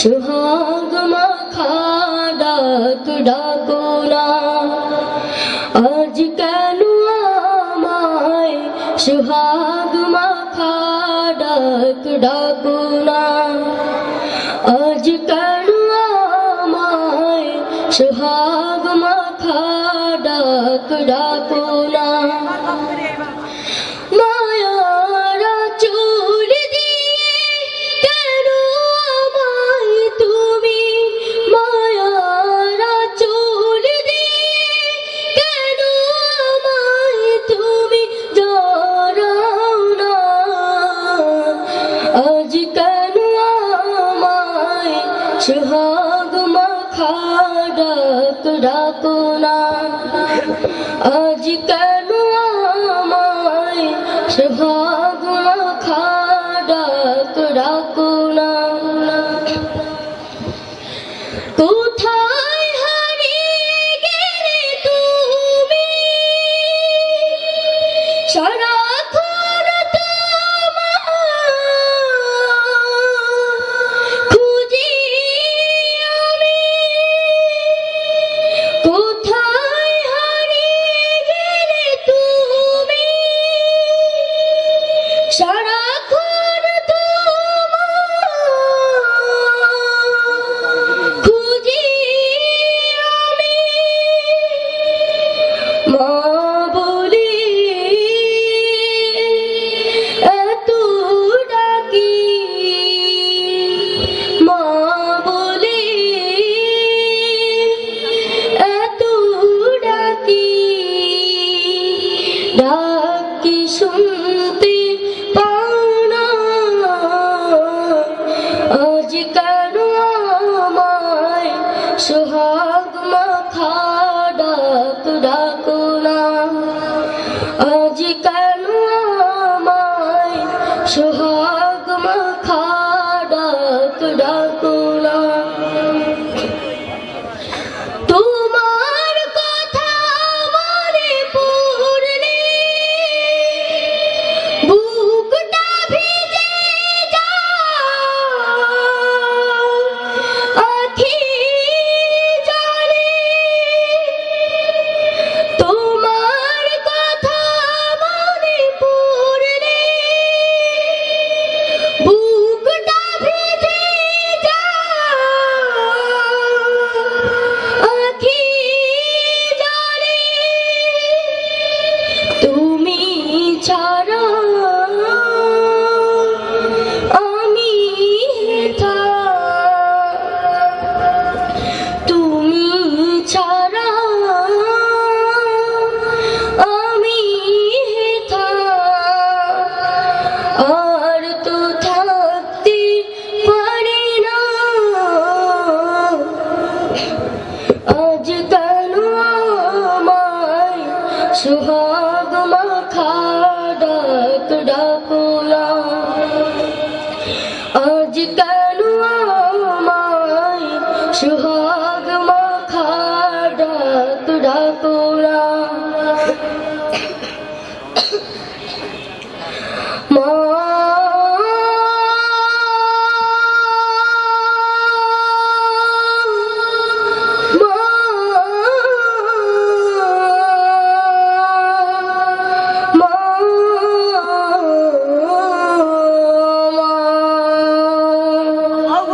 সুহাগ মাখা ডাক ডাকো না আজ কেন আমায় सुहाग माखा डाक डाकुना। आज कड़वा माय सुहाग माखा डाक डाकुना। কেন আমায় সুহাগ মাখা ডাক ডাকো না। আজ কেন আমায় সুহাগ মাখা ডাক ডাকো না। কোথায় হারিয়ে সারাক্ষণ Shut আজ সোহাগ মাখা ডাক ডাকো না? আজ কেন সোহাগ سهاگ مکا ددا پورا اڄڪلهه مائي سهاگ مکاڙ تڙ پورا